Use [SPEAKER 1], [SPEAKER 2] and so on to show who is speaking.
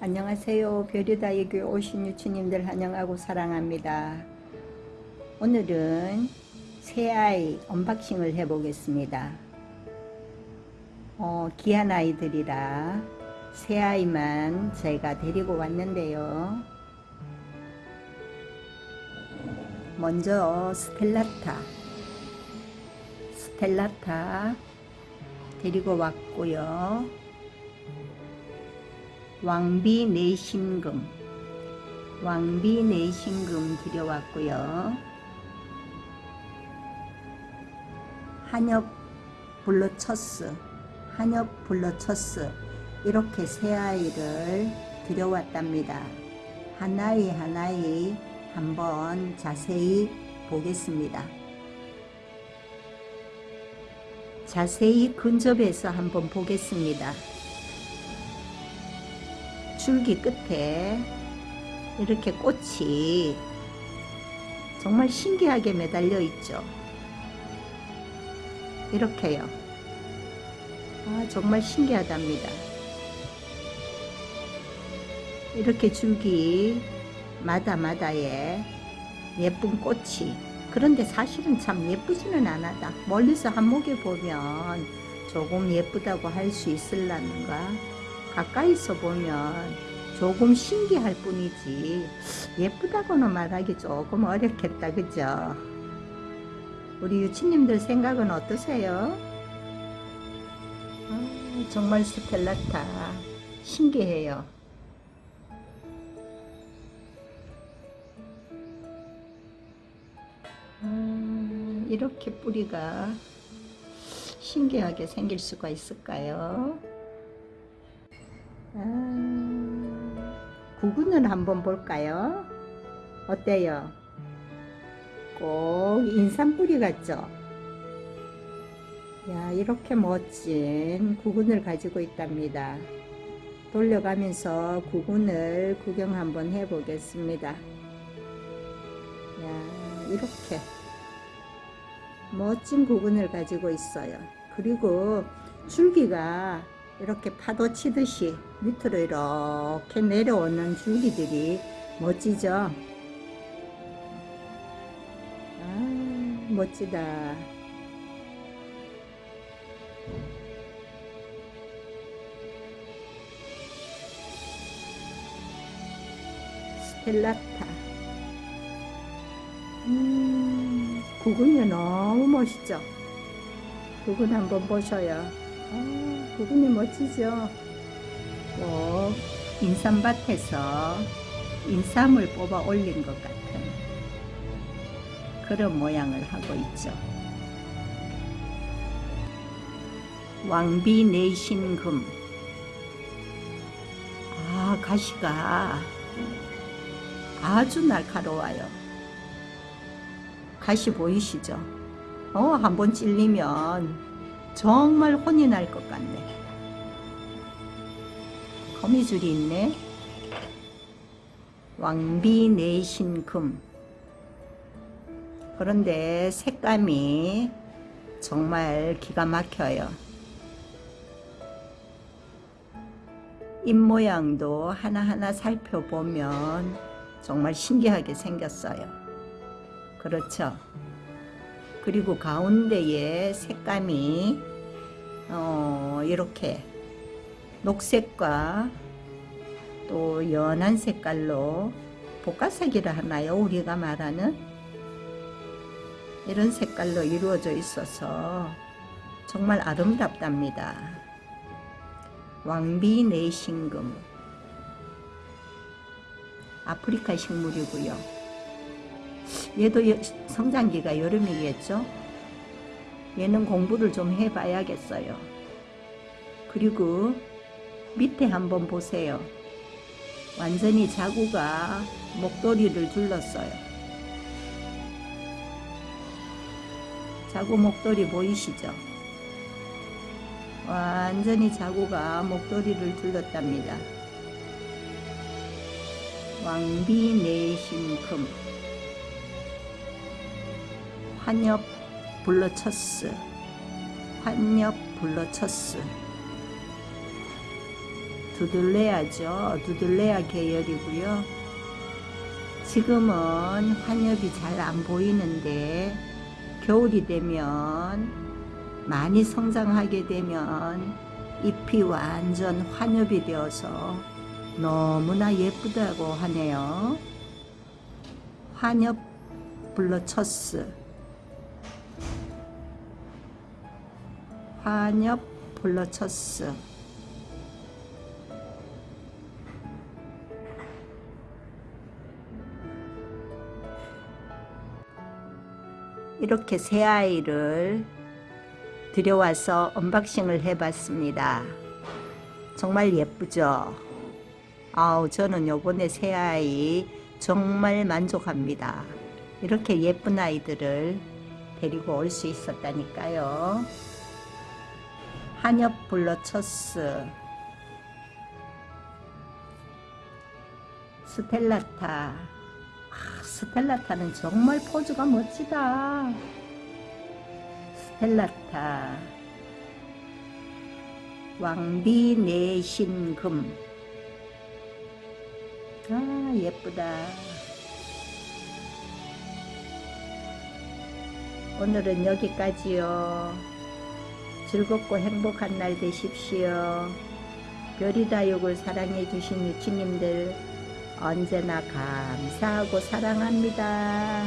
[SPEAKER 1] 안녕하세요. 별유다의 교회 오신 유치님들 환영하고 사랑합니다. 오늘은 새아이 언박싱을 해보겠습니다. 어, 귀한 아이들이라 새아이만 저희가 데리고 왔는데요. 먼저 스텔라타 스텔라타 데리고 왔고요. 왕비 내신금 왕비 내신금 들여왔고요. 환엽 블러처스 환엽 블러처스 이렇게 세 아이를 들여왔답니다. 한 아이 한 아이 한번 자세히 보겠습니다. 자세히 근접해서 한번 보겠습니다. 줄기 끝에 이렇게 꽃이 정말 신기하게 매달려 있죠. 이렇게요. 아, 정말 신기하답니다. 이렇게 줄기 마다마다에 예쁜 꽃이 그런데 사실은 참 예쁘지는 않았다. 멀리서 한목에 보면 조금 예쁘다고 할 수 있을라는가 가까이서 보면 조금 신기할 뿐이지 예쁘다고는 말하기 조금 어렵겠다 그죠 우리 유치님들 생각은 어떠세요? 아, 정말 스텔라타 신기해요 아, 이렇게 뿌리가 신기하게 생길 수가 있을까요? 구근을 한번 볼까요? 어때요? 꼭 인삼뿌리 같죠? 야 이렇게 멋진 구근을 가지고 있답니다. 돌려가면서 구근을 구경 한번 해 보겠습니다. 야 이렇게 멋진 구근을 가지고 있어요. 그리고 줄기가 이렇게 파도 치듯이 밑으로 이렇게 내려오는 줄기들이 멋지죠? 아, 멋지다. 스텔라타. 음, 구근이 너무 멋있죠? 구근 한번 보셔요. 아, 부분이 멋지죠? 꼭 인삼밭에서 인삼을 뽑아 올린 것 같은 그런 모양을 하고 있죠. 왕비 내신금 아 가시가 아주 날카로워요. 가시 보이시죠? 어 한 번 찔리면 정말 혼이 날 것 같네. 거미줄이 있네. 왕비 내신금. 그런데 색감이 정말 기가 막혀요. 입 모양도 하나하나 살펴보면 정말 신기하게 생겼어요. 그렇죠? 그리고 가운데에 색감이 어, 이렇게 녹색과 또 연한 색깔로 복가색이라 하나요? 우리가 말하는 이런 색깔로 이루어져 있어서 정말 아름답답니다. 왕비 내신금 아프리카 식물이고요. 얘도 성장기가 여름이겠죠? 얘는 공부를 좀 해봐야겠어요. 그리고 밑에 한번 보세요. 완전히 자구가 목도리를 둘렀어요. 자구 목도리 보이시죠? 완전히 자구가 목도리를 둘렀답니다. 왕비 내신금 환엽 블러처스 환엽 블러처스 두들레아죠. 두들레아 계열이고요. 지금은 환엽이 잘 안 보이는데 겨울이 되면 많이 성장하게 되면 잎이 완전 환엽이 되어서 너무나 예쁘다고 하네요. 환엽 블러처스 환엽 블러처스 이렇게 세 아이를 들여와서 unboxing을 해봤습니다. 정말 예쁘죠? 아우 저는 요번에 세 아이 정말 만족합니다. 이렇게 예쁜 아이들을 데리고 올 수 있었다니까요. 환엽 블러처스 스텔라타 아, 스텔라타는 정말 포즈가 멋지다. 스텔라타 왕비 내신금 아 예쁘다. 오늘은 여기까지요. 즐겁고 행복한 날 되십시오. 별이다육을 사랑해 주신 유치님들 언제나 감사하고 사랑합니다.